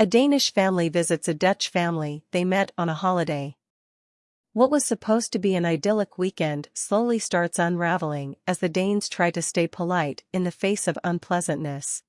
A Danish family visits a Dutch family they met on a holiday. What was supposed to be an idyllic weekend slowly starts unraveling as the Danes try to stay polite in the face of unpleasantness.